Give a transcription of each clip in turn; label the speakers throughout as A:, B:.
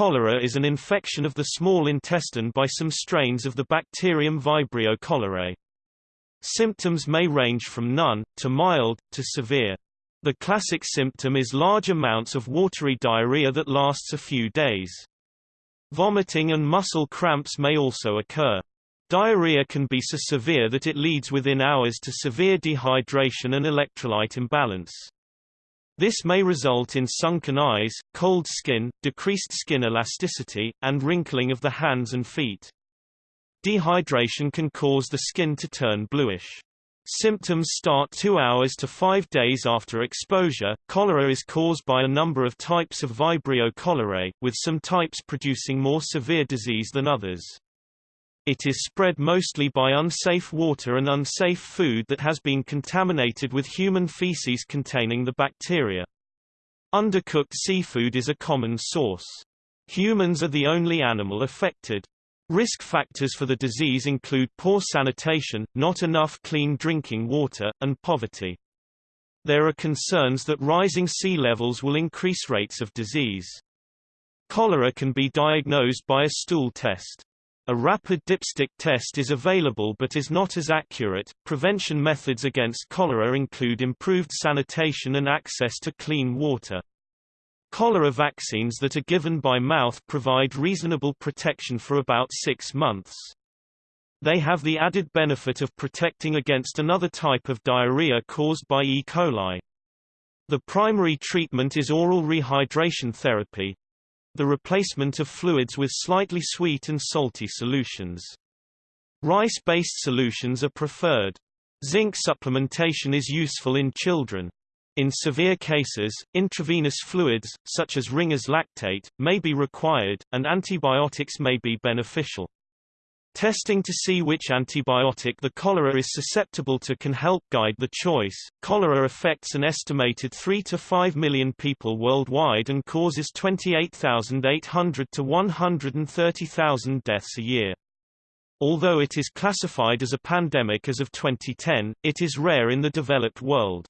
A: Cholera is an infection of the small intestine by some strains of the bacterium Vibrio cholerae. Symptoms may range from none, to mild, to severe. The classic symptom is large amounts of watery diarrhea that lasts a few days. Vomiting and muscle cramps may also occur. Diarrhea can be so severe that it leads within hours to severe dehydration and electrolyte imbalance. This may result in sunken eyes, cold skin, decreased skin elasticity, and wrinkling of the hands and feet. Dehydration can cause the skin to turn bluish. Symptoms start two hours to five days after exposure. Cholera is caused by a number of types of Vibrio cholerae, with some types producing more severe disease than others. It is spread mostly by unsafe water and unsafe food that has been contaminated with human feces containing the bacteria. Undercooked seafood is a common source. Humans are the only animal affected. Risk factors for the disease include poor sanitation, not enough clean drinking water, and poverty. There are concerns that rising sea levels will increase rates of disease. Cholera can be diagnosed by a stool test. A rapid dipstick test is available but is not as accurate. Prevention methods against cholera include improved sanitation and access to clean water. Cholera vaccines that are given by mouth provide reasonable protection for about six months. They have the added benefit of protecting against another type of diarrhea caused by E. coli. The primary treatment is oral rehydration therapy, the replacement of fluids with slightly sweet and salty solutions. Rice-based solutions are preferred. Zinc supplementation is useful in children. In severe cases, intravenous fluids, such as Ringer's lactate, may be required, and antibiotics may be beneficial. Testing to see which antibiotic the cholera is susceptible to can help guide the choice. Cholera affects an estimated 3 to 5 million people worldwide and causes 28,800 to 130,000 deaths a year. Although it is classified as a pandemic as of 2010, it is rare in the developed world.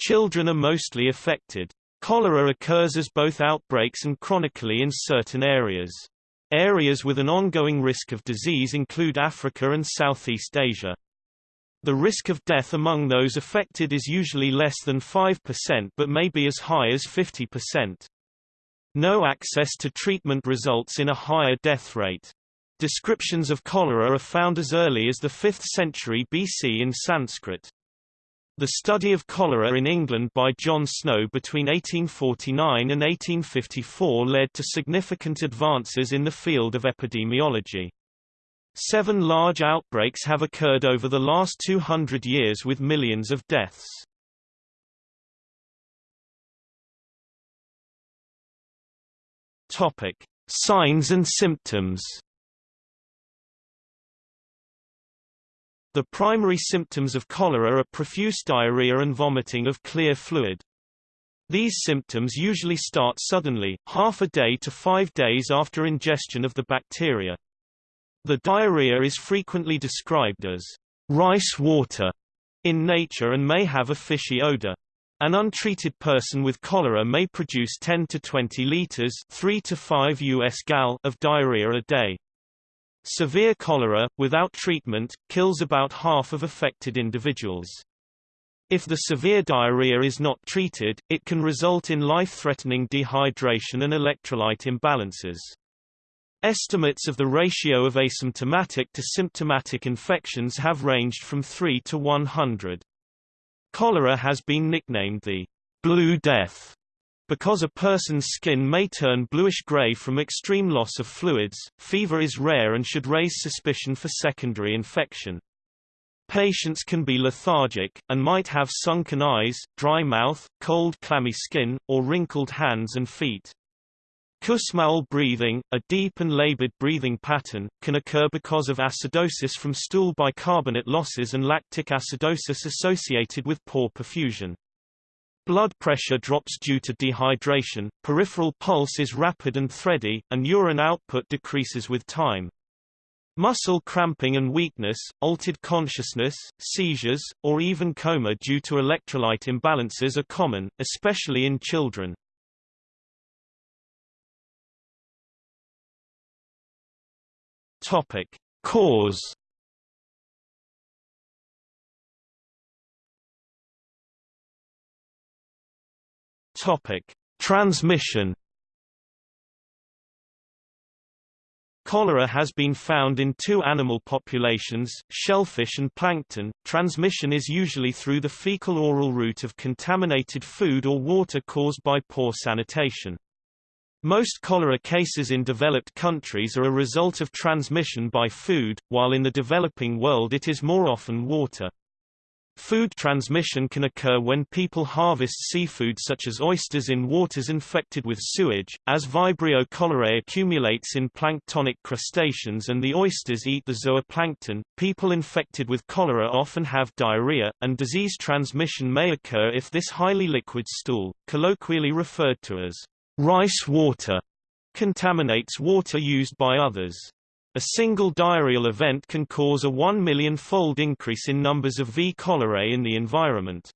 A: Children are mostly affected. Cholera occurs as both outbreaks and chronically in certain areas. Areas with an ongoing risk of disease include Africa and Southeast Asia. The risk of death among those affected is usually less than 5% but may be as high as 50%. No access to treatment results in a higher death rate. Descriptions of cholera are found as early as the 5th century BC in Sanskrit. The study of cholera in England by John Snow between 1849 and 1854 led to significant advances in the field of epidemiology. Seven large outbreaks have occurred over the last 200 years with millions of deaths. Topic: Signs and symptoms. The primary symptoms of cholera are profuse diarrhea and vomiting of clear fluid. These symptoms usually start suddenly, half a day to five days after ingestion of the bacteria. The diarrhea is frequently described as rice water in nature and may have a fishy odor. An untreated person with cholera may produce 10 to 20 liters 3 to 5 US gal of diarrhea a day. Severe cholera, without treatment, kills about half of affected individuals. If the severe diarrhea is not treated, it can result in life-threatening dehydration and electrolyte imbalances. Estimates of the ratio of asymptomatic to symptomatic infections have ranged from 3 to 100. Cholera has been nicknamed the Blue Death because a person's skin may turn bluish-gray from extreme loss of fluids, fever is rare and should raise suspicion for secondary infection. Patients can be lethargic, and might have sunken eyes, dry mouth, cold clammy skin, or wrinkled hands and feet. Kussmaul breathing, a deep and labored breathing pattern, can occur because of acidosis from stool bicarbonate losses and lactic acidosis associated with poor perfusion. Blood pressure drops due to dehydration, peripheral pulse is rapid and thready, and urine output decreases with time. Muscle cramping and weakness, altered consciousness, seizures, or even coma due to electrolyte imbalances are common, especially in children. Topic: Cause Topic: Transmission. Cholera has been found in two animal populations, shellfish and plankton. Transmission is usually through the fecal-oral route of contaminated food or water caused by poor sanitation. Most cholera cases in developed countries are a result of transmission by food, while in the developing world it is more often water. Food transmission can occur when people harvest seafood such as oysters in waters infected with sewage, as Vibrio cholerae accumulates in planktonic crustaceans and the oysters eat the zooplankton. People infected with cholera often have diarrhea, and disease transmission may occur if this highly liquid stool, colloquially referred to as rice water, contaminates water used by others. A single diarrheal event can cause a 1 million-fold increase in numbers of V. cholerae in the environment.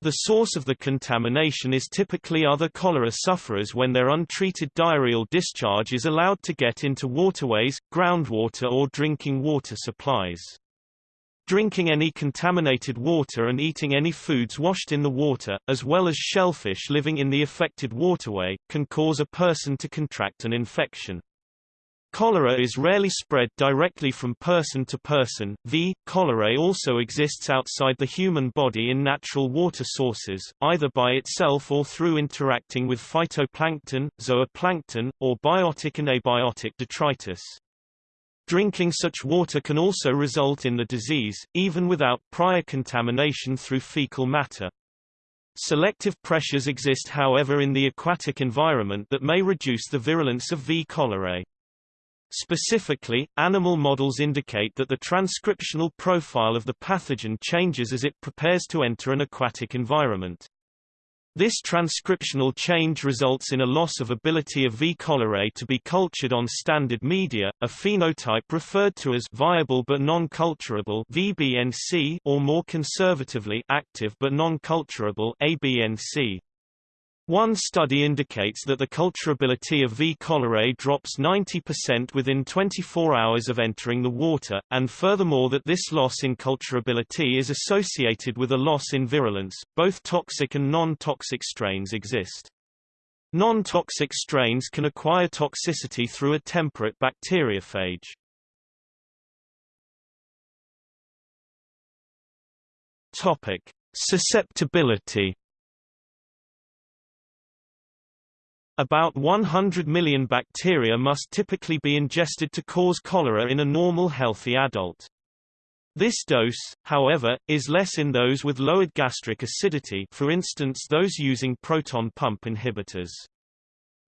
A: The source of the contamination is typically other cholera sufferers when their untreated diarrheal discharge is allowed to get into waterways, groundwater or drinking water supplies. Drinking any contaminated water and eating any foods washed in the water, as well as shellfish living in the affected waterway, can cause a person to contract an infection. Cholera is rarely spread directly from person to person. V. cholerae also exists outside the human body in natural water sources, either by itself or through interacting with phytoplankton, zooplankton, or biotic and abiotic detritus. Drinking such water can also result in the disease, even without prior contamination through fecal matter. Selective pressures exist however in the aquatic environment that may reduce the virulence of V. cholerae. Specifically, animal models indicate that the transcriptional profile of the pathogen changes as it prepares to enter an aquatic environment. This transcriptional change results in a loss of ability of V. cholerae to be cultured on standard media, a phenotype referred to as viable but non-culturable (VBNC) or more conservatively active but non-culturable (ABNC). One study indicates that the culturability of V. cholerae drops 90% within 24 hours of entering the water, and furthermore that this loss in culturability is associated with a loss in virulence. Both toxic and non-toxic strains exist. Non-toxic strains can acquire toxicity through a temperate bacteriophage. Topic: Susceptibility About 100 million bacteria must typically be ingested to cause cholera in a normal healthy adult. This dose, however, is less in those with lowered gastric acidity for instance those using proton pump inhibitors.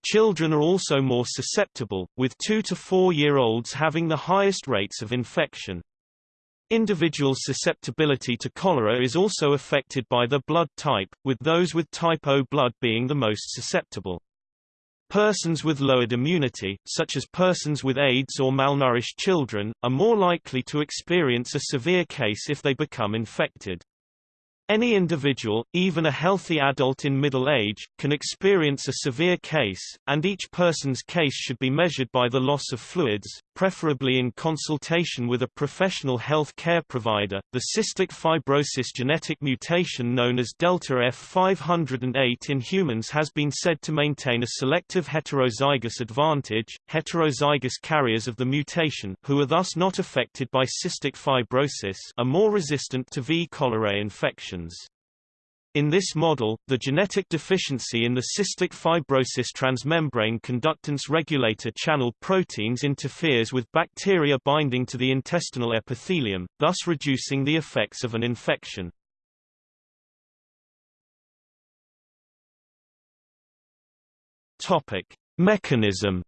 A: Children are also more susceptible, with 2 to 4-year-olds having the highest rates of infection. Individual susceptibility to cholera is also affected by the blood type, with those with type O blood being the most susceptible. Persons with lowered immunity, such as persons with AIDS or malnourished children, are more likely to experience a severe case if they become infected. Any individual, even a healthy adult in middle age, can experience a severe case, and each person's case should be measured by the loss of fluids, preferably in consultation with a professional health care provider. The cystic fibrosis genetic mutation known as delta F508 in humans has been said to maintain a selective heterozygous advantage. Heterozygous carriers of the mutation, who are thus not affected by cystic fibrosis, are more resistant to V. cholerae infection. In this model, the genetic deficiency in the cystic fibrosis transmembrane conductance regulator channel proteins interferes with bacteria binding to the intestinal epithelium, thus reducing the effects of an infection. Topic: Mechanism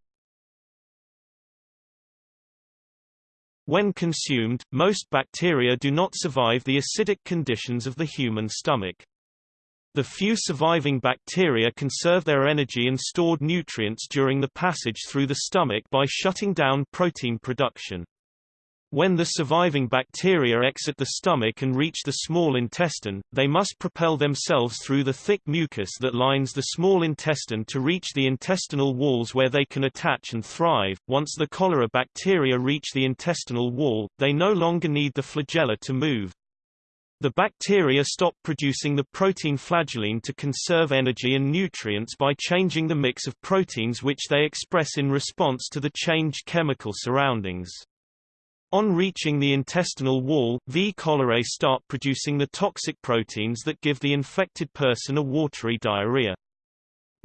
A: When consumed, most bacteria do not survive the acidic conditions of the human stomach. The few surviving bacteria conserve their energy and stored nutrients during the passage through the stomach by shutting down protein production. When the surviving bacteria exit the stomach and reach the small intestine, they must propel themselves through the thick mucus that lines the small intestine to reach the intestinal walls where they can attach and thrive. Once the cholera bacteria reach the intestinal wall, they no longer need the flagella to move. The bacteria stop producing the protein flagellin to conserve energy and nutrients by changing the mix of proteins which they express in response to the changed chemical surroundings. On reaching the intestinal wall, V. cholerae start producing the toxic proteins that give the infected person a watery diarrhea.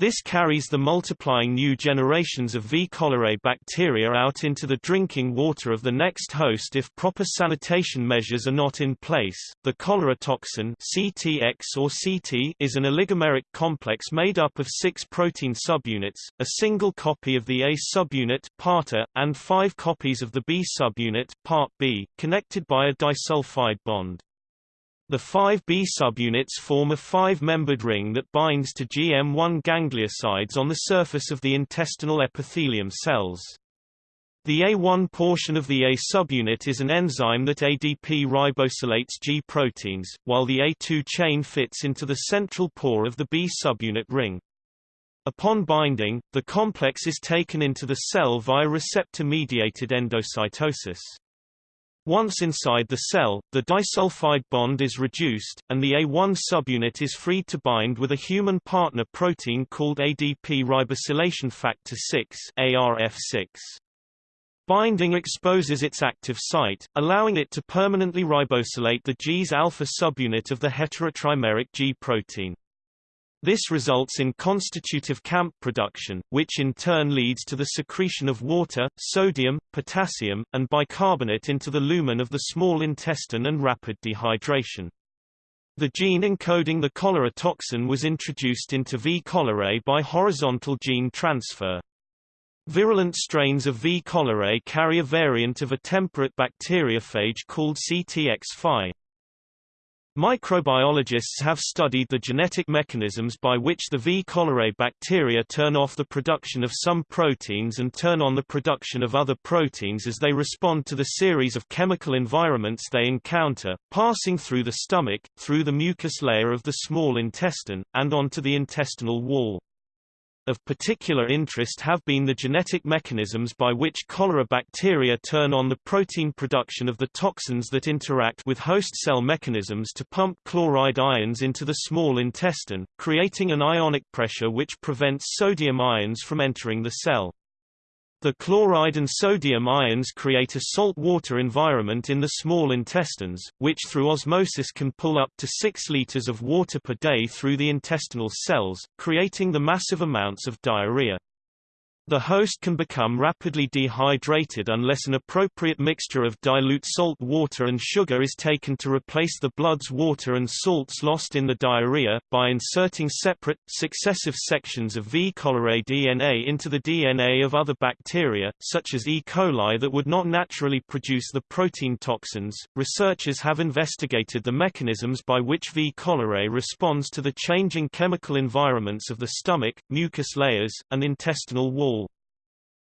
A: This carries the multiplying new generations of V. cholerae bacteria out into the drinking water of the next host if proper sanitation measures are not in place. The cholera toxin CTX or CT is an oligomeric complex made up of six protein subunits, a single copy of the A subunit part A, and five copies of the B subunit Part B, connected by a disulfide bond. The 5B subunits form a five-membered ring that binds to GM1 gangliosides on the surface of the intestinal epithelium cells. The A1 portion of the A subunit is an enzyme that ADP ribosylates G proteins, while the A2 chain fits into the central pore of the B subunit ring. Upon binding, the complex is taken into the cell via receptor-mediated endocytosis. Once inside the cell, the disulfide bond is reduced, and the A1 subunit is freed to bind with a human partner protein called ADP ribosylation factor 6 ARF6. Binding exposes its active site, allowing it to permanently ribosylate the G's alpha subunit of the heterotrimeric G protein. This results in constitutive CAMP production, which in turn leads to the secretion of water, sodium, potassium, and bicarbonate into the lumen of the small intestine and rapid dehydration. The gene encoding the cholera toxin was introduced into V. cholerae by horizontal gene transfer. Virulent strains of V. cholerae carry a variant of a temperate bacteriophage called CTX-5. Microbiologists have studied the genetic mechanisms by which the V. cholerae bacteria turn off the production of some proteins and turn on the production of other proteins as they respond to the series of chemical environments they encounter, passing through the stomach, through the mucus layer of the small intestine, and onto the intestinal wall. Of particular interest have been the genetic mechanisms by which cholera bacteria turn on the protein production of the toxins that interact with host cell mechanisms to pump chloride ions into the small intestine, creating an ionic pressure which prevents sodium ions from entering the cell. The chloride and sodium ions create a salt water environment in the small intestines, which through osmosis can pull up to 6 liters of water per day through the intestinal cells, creating the massive amounts of diarrhea. The host can become rapidly dehydrated unless an appropriate mixture of dilute salt water and sugar is taken to replace the blood's water and salts lost in the diarrhea, by inserting separate, successive sections of V. cholerae DNA into the DNA of other bacteria, such as E. coli that would not naturally produce the protein toxins. Researchers have investigated the mechanisms by which V. cholerae responds to the changing chemical environments of the stomach, mucus layers, and intestinal wall.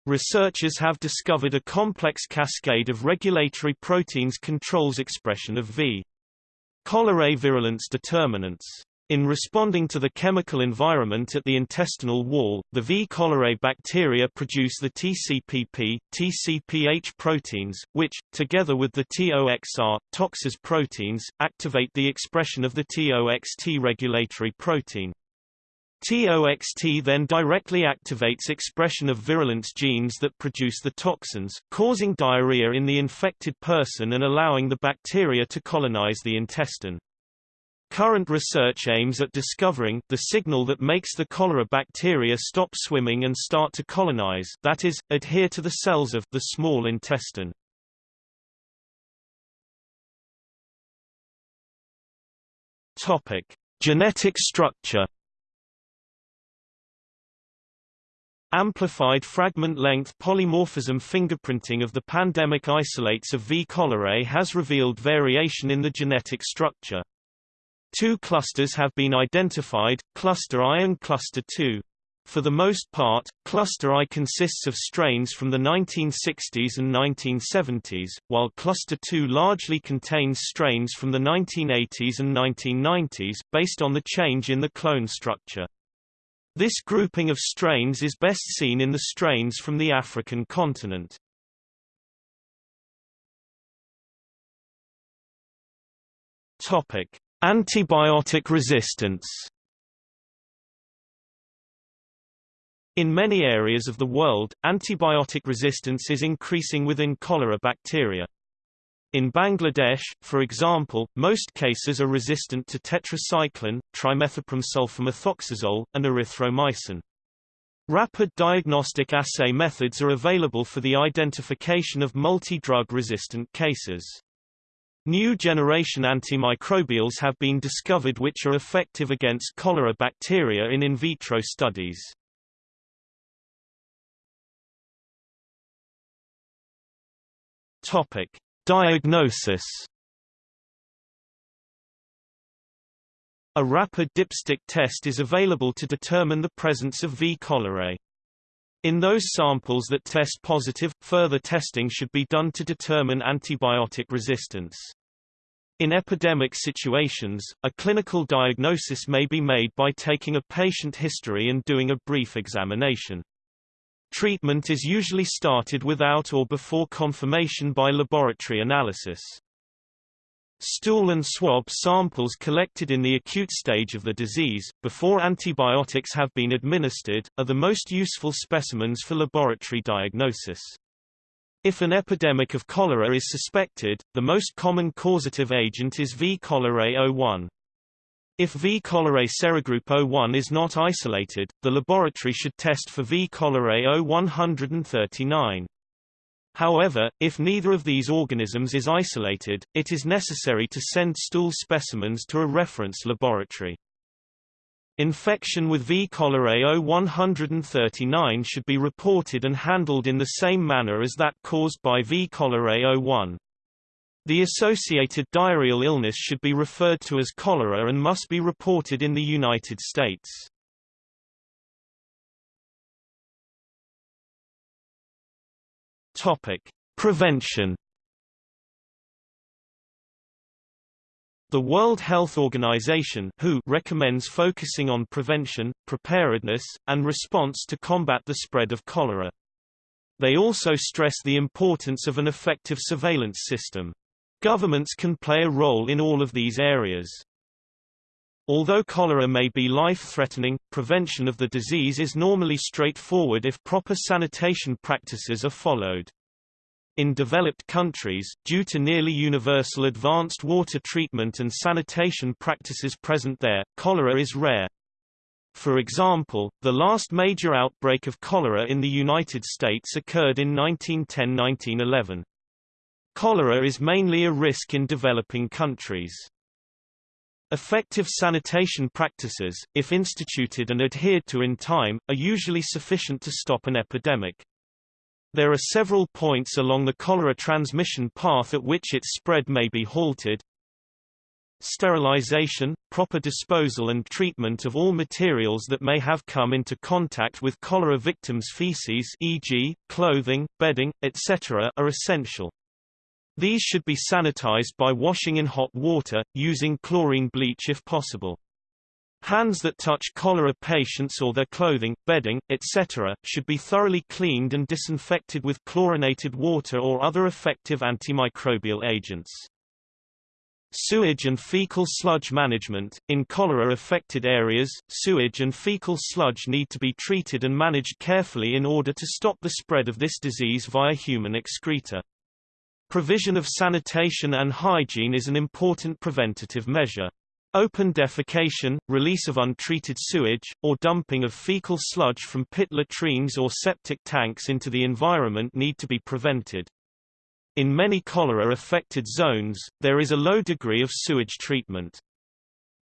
A: Researchers have discovered a complex cascade of regulatory proteins controls expression of V. cholerae virulence determinants. In responding to the chemical environment at the intestinal wall, the V. cholerae bacteria produce the TCPP, TCPH proteins, which, together with the TOXR, toxas proteins, activate the expression of the TOXT regulatory protein. TOXT then directly activates expression of virulence genes that produce the toxins, causing diarrhea in the infected person and allowing the bacteria to colonize the intestine. Current research aims at discovering the signal that makes the cholera bacteria stop swimming and start to colonize that is, adhere to the cells of the small intestine. Topic: Genetic structure Amplified fragment-length polymorphism fingerprinting of the pandemic isolates of V. cholerae has revealed variation in the genetic structure. Two clusters have been identified, cluster I and cluster II. For the most part, Cluster I consists of strains from the 1960s and 1970s, while Cluster II largely contains strains from the 1980s and 1990s, based on the change in the clone structure. This grouping of strains is best seen in the strains from the African continent. Topic: Antibiotic resistance. In many areas of the world, antibiotic resistance is increasing within cholera bacteria. In Bangladesh, for example, most cases are resistant to tetracycline, trimethoprim-sulfamethoxazole, and erythromycin. Rapid diagnostic assay methods are available for the identification of multi-drug resistant cases. New generation antimicrobials have been discovered which are effective against cholera bacteria in in vitro studies. Topic: Diagnosis. A rapid dipstick test is available to determine the presence of V. cholerae. In those samples that test positive, further testing should be done to determine antibiotic resistance. In epidemic situations, a clinical diagnosis may be made by taking a patient history and doing a brief examination. Treatment is usually started without or before confirmation by laboratory analysis. Stool and swab samples collected in the acute stage of the disease, before antibiotics have been administered, are the most useful specimens for laboratory diagnosis. If an epidemic of cholera is suspected, the most common causative agent is V. cholerae 01. If V. cholerae serogroup O1 is not isolated, the laboratory should test for V. cholerae O139. However, if neither of these organisms is isolated, it is necessary to send stool specimens to a reference laboratory. Infection with V. cholerae O139 should be reported and handled in the same manner as that caused by V. cholerae 01. The associated diarrheal illness should be referred to as cholera and must be reported in the United States. Topic: Prevention. The World Health Organization (WHO) recommends focusing on prevention, preparedness, and response to combat the spread of cholera. They also stress the importance of an effective surveillance system. Governments can play a role in all of these areas. Although cholera may be life-threatening, prevention of the disease is normally straightforward if proper sanitation practices are followed. In developed countries, due to nearly universal advanced water treatment and sanitation practices present there, cholera is rare. For example, the last major outbreak of cholera in the United States occurred in 1910–1911. Cholera is mainly a risk in developing countries. Effective sanitation practices, if instituted and adhered to in time, are usually sufficient to stop an epidemic. There are several points along the cholera transmission path at which its spread may be halted. Sterilization, proper disposal and treatment of all materials that may have come into contact with cholera victims' feces e.g., clothing, bedding, etc. are essential. These should be sanitized by washing in hot water, using chlorine bleach if possible. Hands that touch cholera patients or their clothing, bedding, etc., should be thoroughly cleaned and disinfected with chlorinated water or other effective antimicrobial agents. Sewage and fecal sludge management. In cholera-affected areas, sewage and fecal sludge need to be treated and managed carefully in order to stop the spread of this disease via human excreta. Provision of sanitation and hygiene is an important preventative measure. Open defecation, release of untreated sewage, or dumping of fecal sludge from pit latrines or septic tanks into the environment need to be prevented. In many cholera-affected zones, there is a low degree of sewage treatment.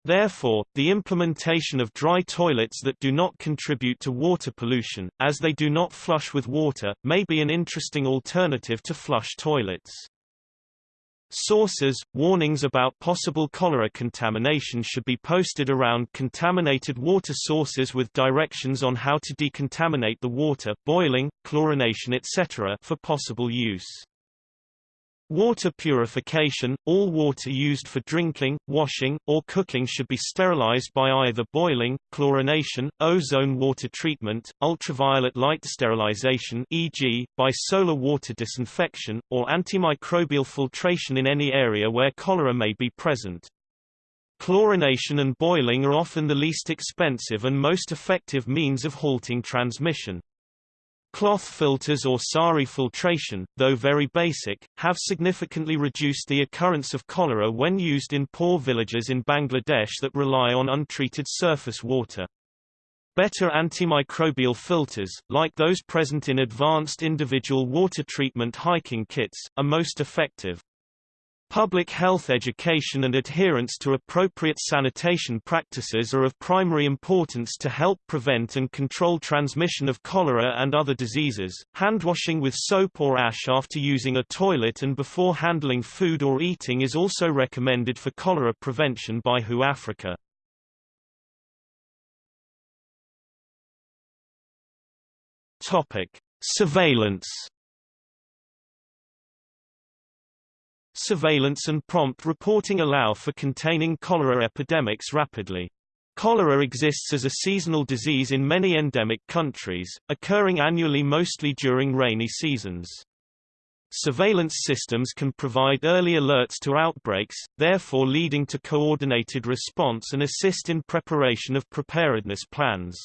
A: Therefore, the implementation of dry toilets that do not contribute to water pollution, as they do not flush with water, may be an interesting alternative to flush toilets. Sources, warnings about possible cholera contamination should be posted around contaminated water sources with directions on how to decontaminate the water boiling, chlorination etc. for possible use. Water purification – All water used for drinking, washing, or cooking should be sterilized by either boiling, chlorination, ozone water treatment, ultraviolet light sterilization e.g., by solar water disinfection, or antimicrobial filtration in any area where cholera may be present. Chlorination and boiling are often the least expensive and most effective means of halting transmission. Cloth filters or SARI filtration, though very basic, have significantly reduced the occurrence of cholera when used in poor villages in Bangladesh that rely on untreated surface water. Better antimicrobial filters, like those present in advanced individual water treatment hiking kits, are most effective. Public health education and adherence to appropriate sanitation practices are of primary importance to help prevent and control transmission of cholera and other diseases. Handwashing with soap or ash after using a toilet and before handling food or eating is also recommended for cholera prevention by WHO Africa. Topic: Surveillance Surveillance and prompt reporting allow for containing cholera epidemics rapidly. Cholera exists as a seasonal disease in many endemic countries, occurring annually mostly during rainy seasons. Surveillance systems can provide early alerts to outbreaks, therefore leading to coordinated response and assist in preparation of preparedness plans.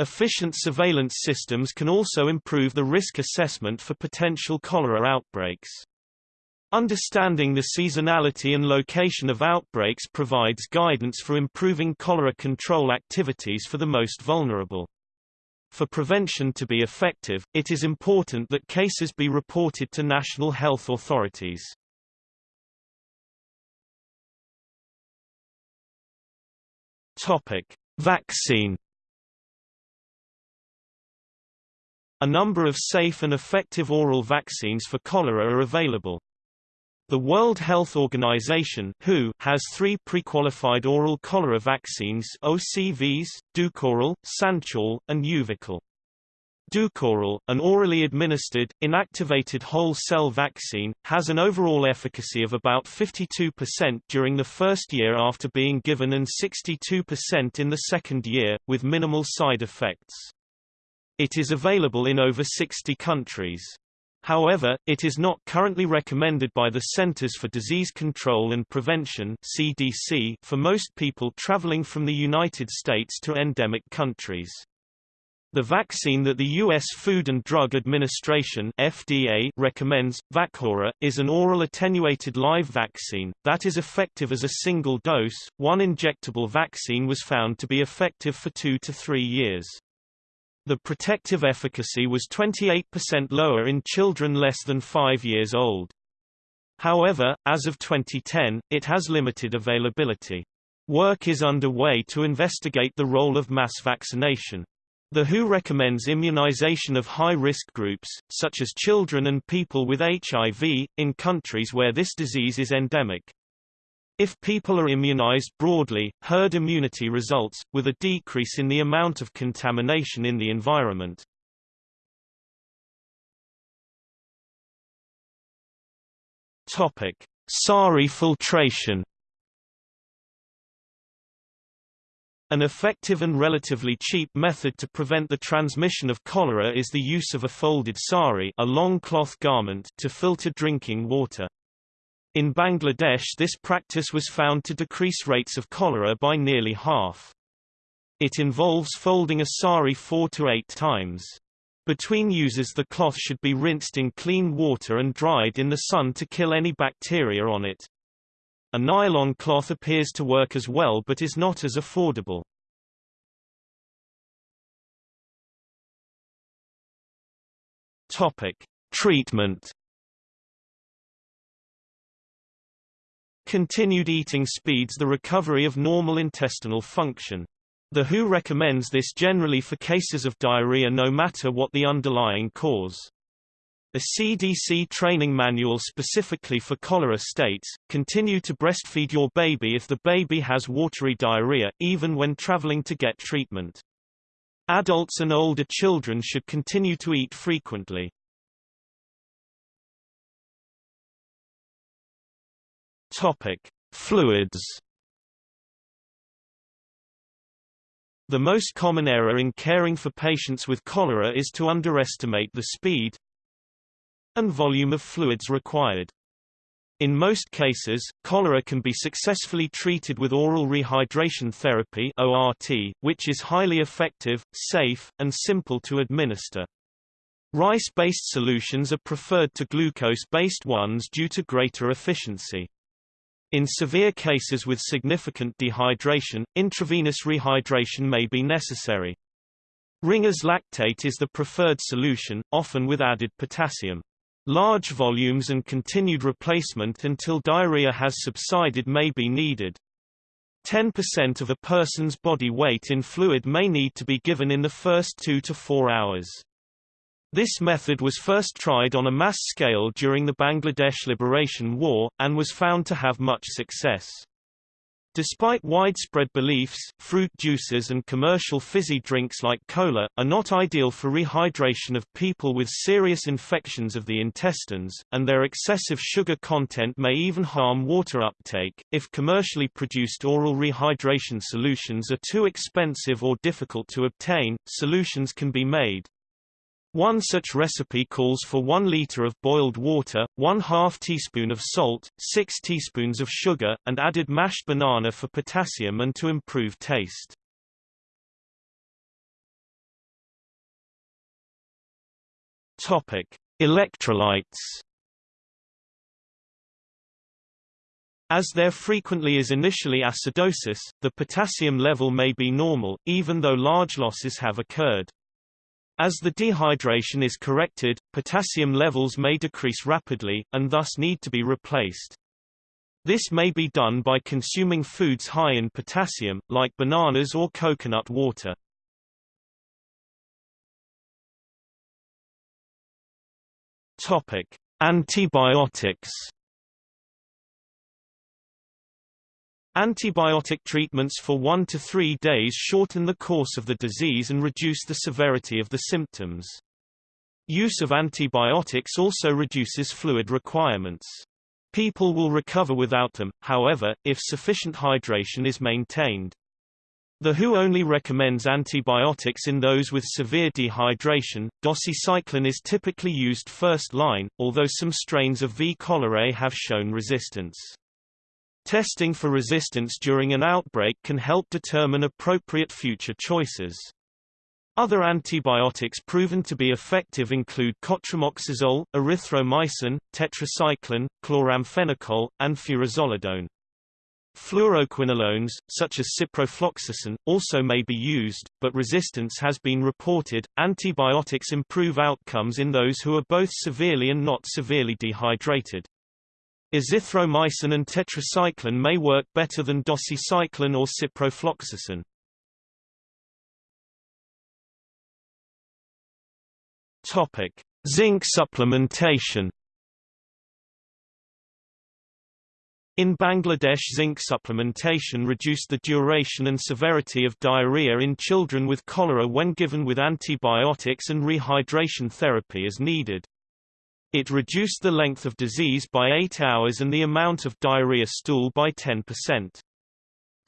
A: Efficient surveillance systems can also improve the risk assessment for potential cholera outbreaks. Understanding the seasonality and location of outbreaks provides guidance for improving cholera control activities for the most vulnerable. For prevention to be effective, it is important that cases be reported to national health authorities. Topic: Vaccine A number of safe and effective oral vaccines for cholera are available. The World Health Organization WHO has three pre-qualified oral cholera vaccines OCVs, Dukoral, Sanchoral, and Euvical. Dukoral, an orally administered, inactivated whole cell vaccine, has an overall efficacy of about 52% during the first year after being given and 62% in the second year, with minimal side effects. It is available in over 60 countries. However, it is not currently recommended by the Centers for Disease Control and Prevention (CDC) for most people traveling from the United States to endemic countries. The vaccine that the U.S. Food and Drug Administration FDA recommends, Vacora, is an oral attenuated live vaccine, that is effective as a single dose. One injectable vaccine was found to be effective for two to three years. The protective efficacy was 28% lower in children less than 5 years old. However, as of 2010, it has limited availability. Work is underway to investigate the role of mass vaccination. The WHO recommends immunization of high-risk groups, such as children and people with HIV, in countries where this disease is endemic. If people are immunized broadly, herd immunity results, with a decrease in the amount of contamination in the environment. SARI filtration An effective and relatively cheap method to prevent the transmission of cholera is the use of a folded sari a long cloth garment to filter drinking water. In Bangladesh this practice was found to decrease rates of cholera by nearly half. It involves folding a sari four to eight times. Between uses the cloth should be rinsed in clean water and dried in the sun to kill any bacteria on it. A nylon cloth appears to work as well but is not as affordable. Topic: Treatment Continued eating speeds the recovery of normal intestinal function. The WHO recommends this generally for cases of diarrhea no matter what the underlying cause. A CDC training manual specifically for cholera states, continue to breastfeed your baby if the baby has watery diarrhea, even when traveling to get treatment. Adults and older children should continue to eat frequently. Topic: Fluids. The most common error in caring for patients with cholera is to underestimate the speed and volume of fluids required. In most cases, cholera can be successfully treated with oral rehydration therapy ORT, which is highly effective, safe, and simple to administer. Rice-based solutions are preferred to glucose-based ones due to greater efficiency. In severe cases with significant dehydration, intravenous rehydration may be necessary. Ringer's lactate is the preferred solution, often with added potassium. Large volumes and continued replacement until diarrhea has subsided may be needed. 10% of a person's body weight in fluid may need to be given in the first 2 to 4 hours. This method was first tried on a mass scale during the Bangladesh Liberation War, and was found to have much success. Despite widespread beliefs, fruit juices and commercial fizzy drinks like cola, are not ideal for rehydration of people with serious infections of the intestines, and their excessive sugar content may even harm water uptake. If commercially produced oral rehydration solutions are too expensive or difficult to obtain, solutions can be made. One such recipe calls for 1 liter of boiled water, 1 half teaspoon of salt, 6 teaspoons of sugar, and added mashed banana for potassium and to improve taste. Topic: Electrolytes. As there frequently is initially acidosis, the potassium level may be normal, even though large losses have occurred. As the dehydration is corrected, potassium levels may decrease rapidly, and thus need to be replaced. This may be done by consuming foods high in potassium, like bananas or coconut water. Topic: Antibiotics. Antibiotic treatments for 1 to 3 days shorten the course of the disease and reduce the severity of the symptoms. Use of antibiotics also reduces fluid requirements. People will recover without them, however, if sufficient hydration is maintained. The WHO only recommends antibiotics in those with severe dehydration. Doxycycline is typically used first line, although some strains of V. cholerae have shown resistance. Testing for resistance during an outbreak can help determine appropriate future choices. Other antibiotics proven to be effective include cotrimoxazole, erythromycin, tetracycline, chloramphenicol, and furazolidone. Fluoroquinolones, such as ciprofloxacin, also may be used, but resistance has been reported. Antibiotics improve outcomes in those who are both severely and not severely dehydrated. Azithromycin and tetracycline may work better than doxycycline or ciprofloxacin. Topic: Zinc supplementation. In Bangladesh zinc supplementation reduced the duration and severity of diarrhea in children with cholera when given with antibiotics and rehydration therapy as needed. It reduced the length of disease by 8 hours and the amount of diarrhea stool by 10%.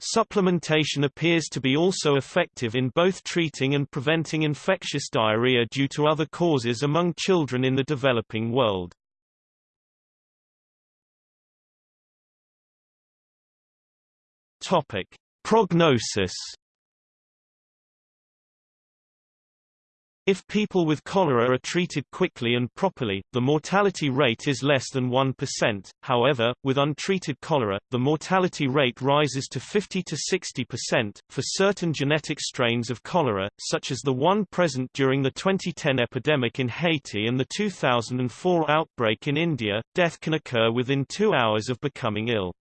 A: Supplementation appears to be also effective in both treating and preventing infectious diarrhea due to other causes among children in the developing world. Topic: Prognosis If people with cholera are treated quickly and properly, the mortality rate is less than 1%. However, with untreated cholera, the mortality rate rises to 50 to 60%. For certain genetic strains of cholera, such as the one present during the 2010 epidemic in Haiti and the 2004 outbreak in India, death can occur within two hours of becoming ill.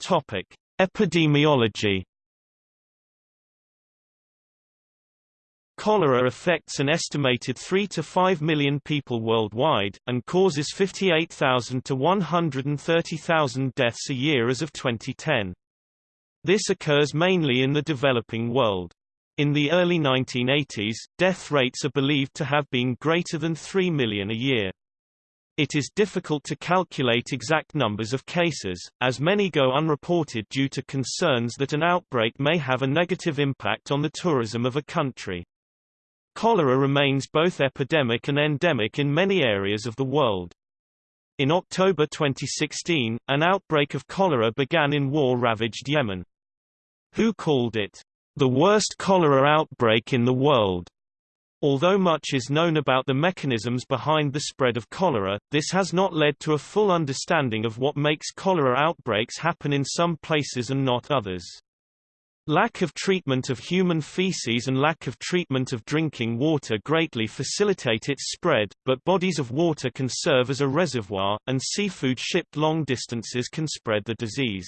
A: Topic: Epidemiology Cholera affects an estimated 3 to 5 million people worldwide, and causes 58,000 to 130,000 deaths a year as of 2010. This occurs mainly in the developing world. In the early 1980s, death rates are believed to have been greater than 3 million a year. It is difficult to calculate exact numbers of cases, as many go unreported due to concerns that an outbreak may have a negative impact on the tourism of a country. Cholera remains both epidemic and endemic in many areas of the world. In October 2016, an outbreak of cholera began in war-ravaged Yemen. WHO called it, "...the worst cholera outbreak in the world." Although much is known about the mechanisms behind the spread of cholera, this has not led to a full understanding of what makes cholera outbreaks happen in some places and not others. Lack of treatment of human feces and lack of treatment of drinking water greatly facilitate its spread, but bodies of water can serve as a reservoir, and seafood shipped long distances can spread the disease.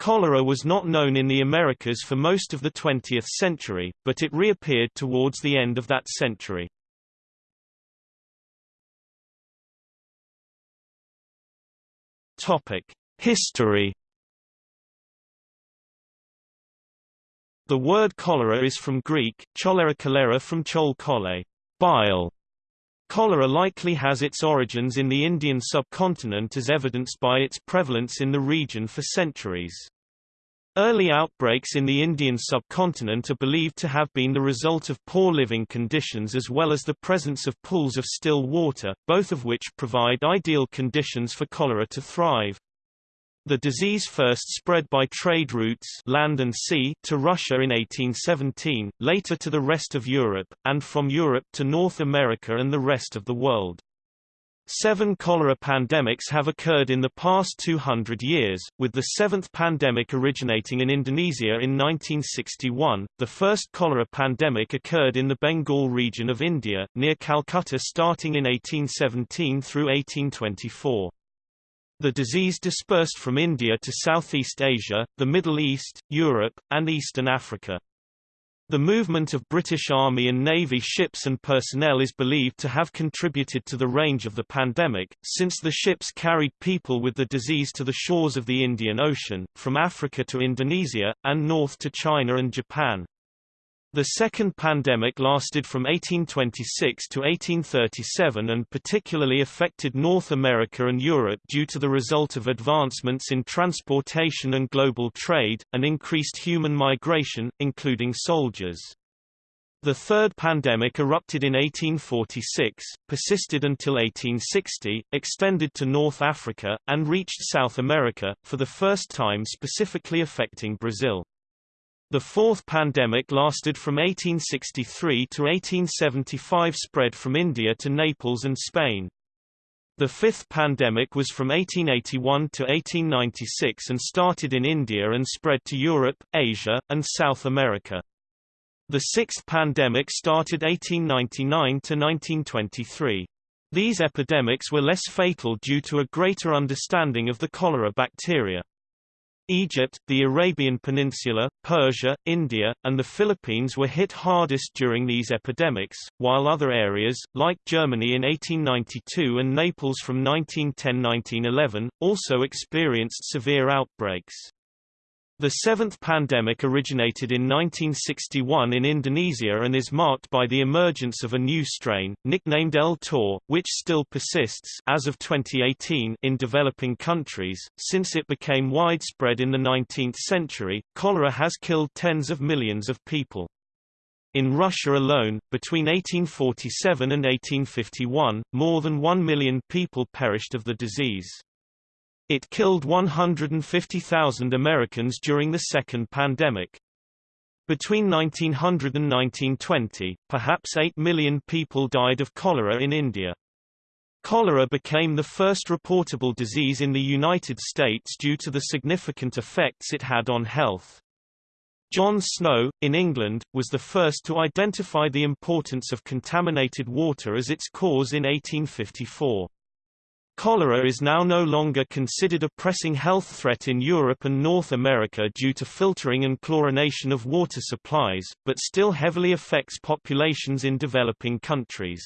A: Cholera was not known in the Americas for most of the 20th century, but it reappeared towards the end of that century. History The word cholera is from Greek, cholera cholera from chol chole, bile. Cholera likely has its origins in the Indian subcontinent as evidenced by its prevalence in the region for centuries. Early outbreaks in the Indian subcontinent are believed to have been the result of poor living conditions as well as the presence of pools of still water, both of which provide ideal conditions for cholera to thrive. The disease first spread by trade routes land and sea to Russia in 1817, later to the rest of Europe, and from Europe to North America and the rest of the world. Seven cholera pandemics have occurred in the past 200 years, with the seventh pandemic originating in Indonesia in 1961. The first cholera pandemic occurred in the Bengal region of India, near Calcutta starting in 1817 through 1824. The disease dispersed from India to Southeast Asia, the Middle East, Europe, and Eastern Africa. The movement of British Army and Navy ships and personnel is believed to have contributed to the range of the pandemic, since the ships carried people with the disease to the shores of the Indian Ocean, from Africa to Indonesia, and north to China and Japan. The second pandemic lasted from 1826 to 1837 and particularly affected North America and Europe due to the result of advancements in transportation and global trade, and increased human migration, including soldiers. The third pandemic erupted in 1846, persisted until 1860, extended to North Africa, and reached South America, for the first time specifically affecting Brazil. The fourth pandemic lasted from 1863 to 1875 spread from India to Naples and Spain. The fifth pandemic was from 1881 to 1896 and started in India and spread to Europe, Asia, and South America. The sixth pandemic started 1899 to 1923. These epidemics were less fatal due to a greater understanding of the cholera bacteria. Egypt, the Arabian Peninsula, Persia, India, and the Philippines were hit hardest during these epidemics, while other areas, like Germany in 1892 and Naples from 1910–1911, also experienced severe outbreaks. The seventh pandemic originated in 1961 in Indonesia and is marked by the emergence of a new strain, nicknamed El Tor, which still persists as of 2018 in developing countries. Since it became widespread in the 19th century, cholera has killed tens of millions of people. In Russia alone, between 1847 and 1851, more than one million people perished of the disease. It killed 150,000 Americans during the second pandemic. Between 1900 and 1920, perhaps 8 million people died of cholera in India. Cholera became the first reportable disease in the United States due to the significant effects it had on health. John Snow, in England, was the first to identify the importance of contaminated water as its cause in 1854. Cholera is now no longer considered a pressing health threat in Europe and North America due to filtering and chlorination of water supplies, but still heavily affects populations in developing countries.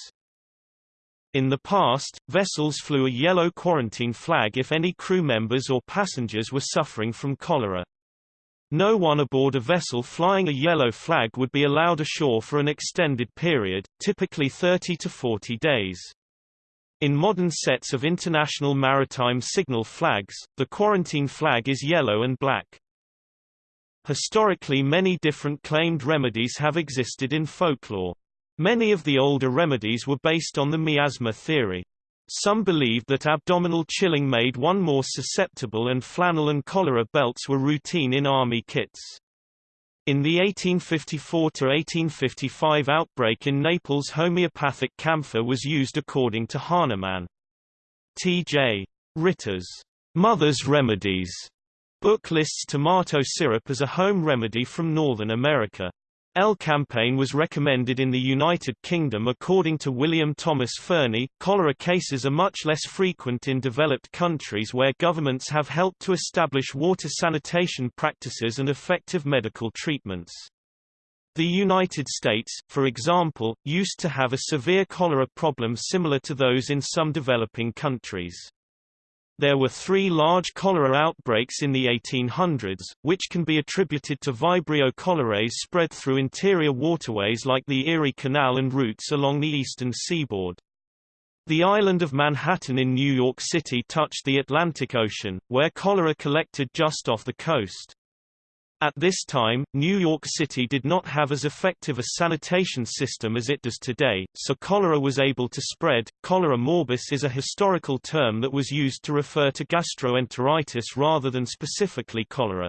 A: In the past, vessels flew a yellow quarantine flag if any crew members or passengers were suffering from cholera. No one aboard a vessel flying a yellow flag would be allowed ashore for an extended period, typically 30 to 40 days. In modern sets of international maritime signal flags, the quarantine flag is yellow and black. Historically many different claimed remedies have existed in folklore. Many of the older remedies were based on the miasma theory. Some believed that abdominal chilling made one more susceptible and flannel and cholera belts were routine in army kits. In the 1854–1855 outbreak in Naples homeopathic camphor was used according to Hahnemann. T.J. Ritter's Mother's Remedies book lists tomato syrup as a home remedy from Northern America. Elecampane was recommended in the United Kingdom according to William Thomas Fernie. Cholera cases are much less frequent in developed countries where governments have helped to establish water sanitation practices and effective medical treatments. The United States, for example, used to have a severe cholera problem similar to those in some developing countries. There were three large cholera outbreaks in the 1800s, which can be attributed to Vibrio cholerae spread through interior waterways like the Erie Canal and routes along the eastern seaboard. The island of Manhattan in New York City touched the Atlantic Ocean, where cholera collected just off the coast. At this time, New York City did not have as effective a sanitation system as it does today, so cholera was able to spread. Cholera morbus is a historical term that was used to refer to gastroenteritis rather than specifically cholera.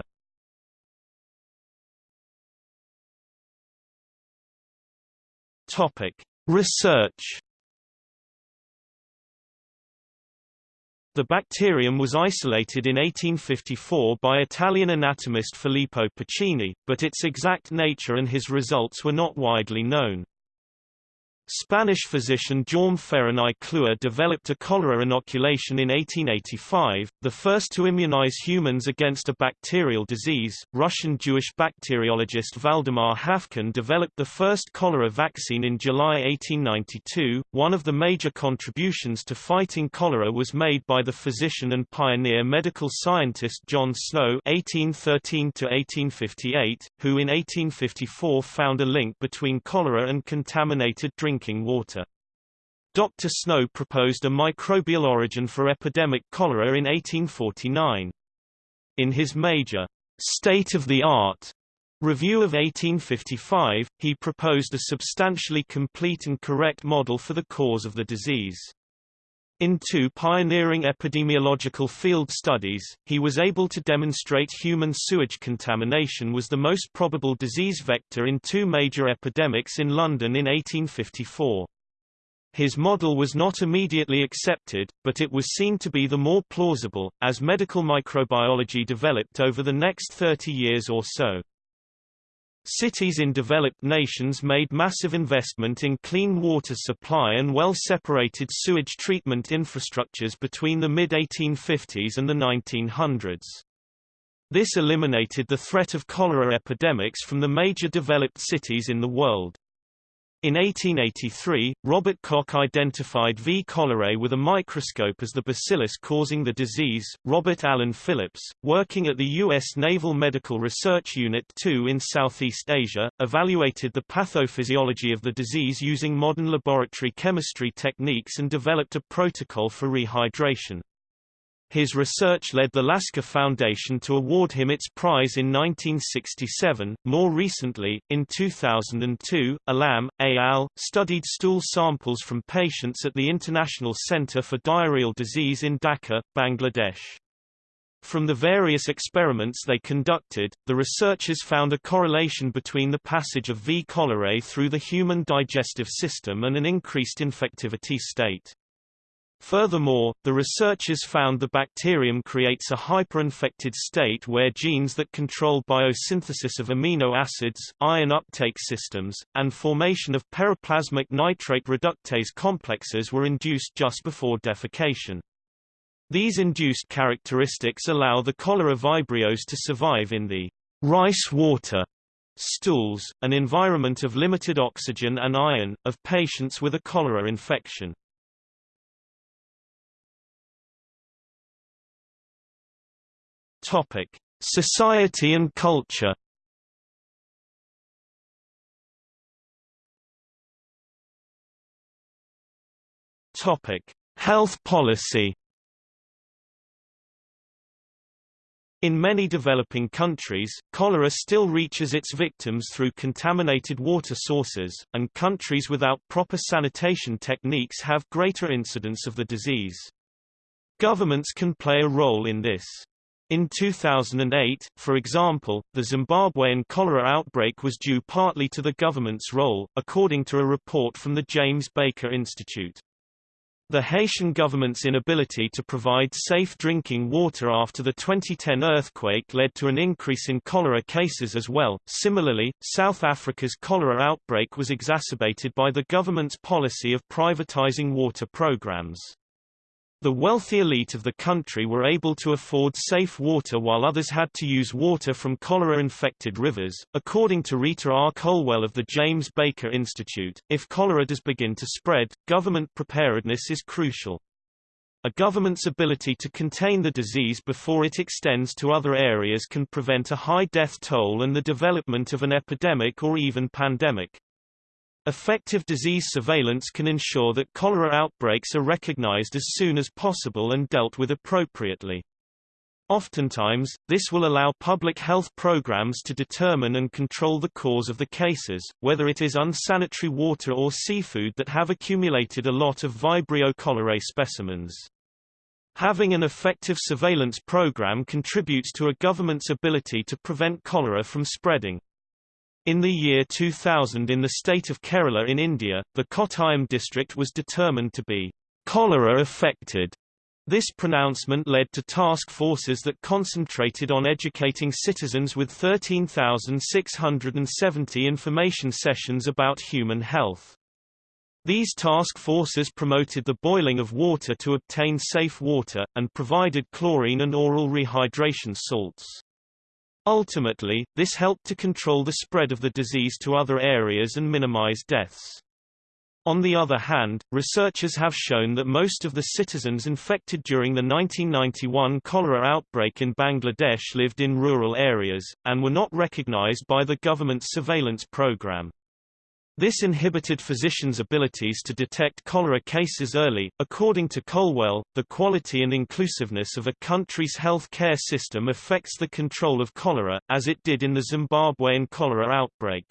A: Topic: Research The bacterium was isolated in 1854 by Italian anatomist Filippo Pacini, but its exact nature and his results were not widely known. Spanish physician Jaume Ferran i Clua developed a cholera inoculation in 1885, the first to immunize humans against a bacterial disease. Russian Jewish bacteriologist Valdemar Haffkine developed the first cholera vaccine in July 1892. One of the major contributions to fighting cholera was made by the physician and pioneer medical scientist John Snow (1813–1858), who in 1854 found a link between cholera and contaminated drinking drinking water. Dr. Snow proposed a microbial origin for epidemic cholera in 1849. In his major, state-of-the-art review of 1855, he proposed a substantially complete and correct model for the cause of the disease. In two pioneering epidemiological field studies, he was able to demonstrate human sewage contamination was the most probable disease vector in two major epidemics in London in 1854. His model was not immediately accepted, but it was seen to be the more plausible, as medical microbiology developed over the next 30 years or so. Cities in developed nations made massive investment in clean water supply and well-separated sewage treatment infrastructures between the mid-1850s and the 1900s. This eliminated the threat of cholera epidemics from the major developed cities in the world. In 1883, Robert Koch identified V. cholerae with a microscope as the bacillus causing the disease. Robert Allen Phillips, working at the U.S. Naval Medical Research Unit 2 in Southeast Asia, evaluated the pathophysiology of the disease using modern laboratory chemistry techniques and developed a protocol for rehydration. His research led the Lasker Foundation to award him its prize in 1967. More recently, in 2002, Alam, al. studied stool samples from patients at the International Center for Diarrheal Disease in Dhaka, Bangladesh. From the various experiments they conducted, the researchers found a correlation between the passage of V. cholerae through the human digestive system and an increased infectivity state. Furthermore, the researchers found the bacterium creates a hyperinfected state where genes that control biosynthesis of amino acids, ion uptake systems, and formation of periplasmic nitrate reductase complexes were induced just before defecation. These induced characteristics allow the cholera vibrios to survive in the rice water stools, an environment of limited oxygen and iron, of patients with a cholera infection. Topic: Society and culture. Topic: Health policy. In many developing countries, cholera still reaches its victims through contaminated water sources, and countries without proper sanitation techniques have greater incidence of the disease. Governments can play a role in this. In 2008, for example, the Zimbabwean cholera outbreak was due partly to the government's role, according to a report from the James Baker Institute. The Haitian government's inability to provide safe drinking water after the 2010 earthquake led to an increase in cholera cases as well. Similarly, South Africa's cholera outbreak was exacerbated by the government's policy of privatizing water programs. The wealthy elite of the country were able to afford safe water while others had to use water from cholera-infected rivers. According to Rita R. Colwell of the James Baker Institute, if cholera does begin to spread, government preparedness is crucial. A government's ability to contain the disease before it extends to other areas can prevent a high death toll and the development of an epidemic or even pandemic. Effective disease surveillance can ensure that cholera outbreaks are recognized as soon as possible and dealt with appropriately. Oftentimes, this will allow public health programs to determine and control the cause of the cases, whether it is unsanitary water or seafood that have accumulated a lot of Vibrio cholerae specimens. Having an effective surveillance program contributes to a government's ability to prevent cholera from spreading. In the year 2000 in the state of Kerala in India, the Kottayam district was determined to be cholera affected. This pronouncement led to task forces that concentrated on educating citizens with 13,670 information sessions about human health. These task forces promoted the boiling of water to obtain safe water, and provided chlorine and oral rehydration salts. Ultimately, this helped to control the spread of the disease to other areas and minimize deaths. On the other hand, researchers have shown that most of the citizens infected during the 1991 cholera outbreak in Bangladesh lived in rural areas, and were not recognized by the government's surveillance program. This inhibited physicians' abilities to detect cholera cases early. According to Colwell, the quality and inclusiveness of a country's health care system affects the control of cholera, as it did in the Zimbabwean cholera outbreak.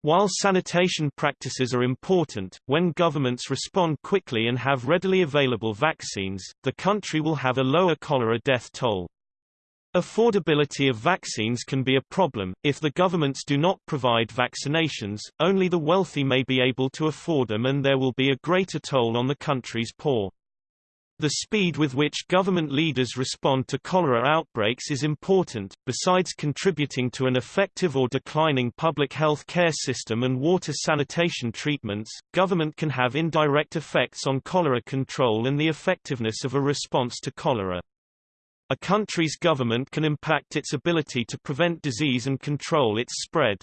A: While sanitation practices are important, when governments respond quickly and have readily available vaccines, the country will have a lower cholera death toll. Affordability of vaccines can be a problem. If the governments do not provide vaccinations, only the wealthy may be able to afford them and there will be a greater toll on the country's poor. The speed with which government leaders respond to cholera outbreaks is important. Besides contributing to an effective or declining public health care system and water sanitation treatments, government can have indirect effects on cholera control and the effectiveness of a response to cholera. A country's government can impact its ability to prevent disease and control its spread.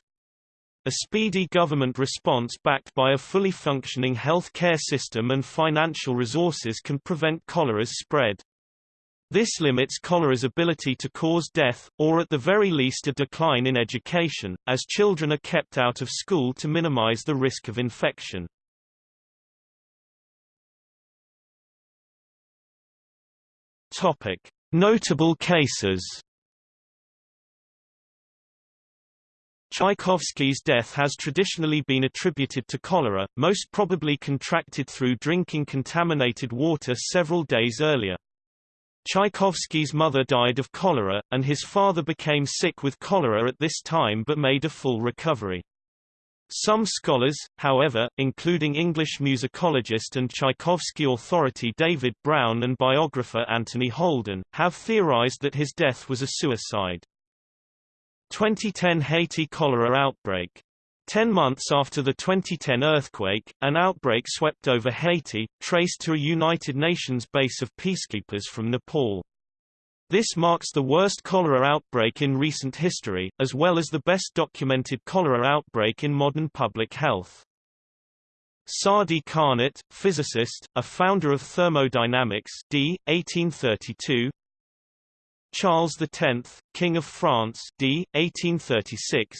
A: A speedy government response backed by a fully functioning health care system and financial resources can prevent cholera's spread. This limits cholera's ability to cause death, or at the very least a decline in education, as children are kept out of school to minimize the risk of infection. Topic. Notable cases Tchaikovsky's death has traditionally been attributed to cholera, most probably contracted through drinking contaminated water several days earlier. Tchaikovsky's mother died of cholera, and his father became sick with cholera at this time but made a full recovery. Some scholars, however, including English musicologist and Tchaikovsky authority David Brown and biographer Anthony Holden, have theorized that his death was a suicide. 2010 Haiti cholera outbreak Ten months after the 2010 earthquake, an outbreak swept over Haiti, traced to a United Nations base of peacekeepers from Nepal. This marks the worst cholera outbreak in recent history, as well as the best documented cholera outbreak in modern public health. Sadi Carnot, physicist, a founder of thermodynamics d. 1832 Charles X, King of France d. 1836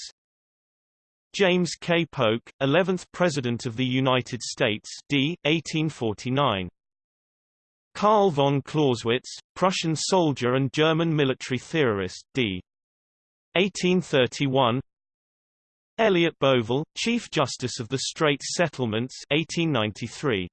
A: James K. Polk, 11th President of the United States d. 1849. Karl von Clausewitz, Prussian soldier and German military theorist d. 1831. Elliot Bovell, Chief Justice of the Straits Settlements 1893.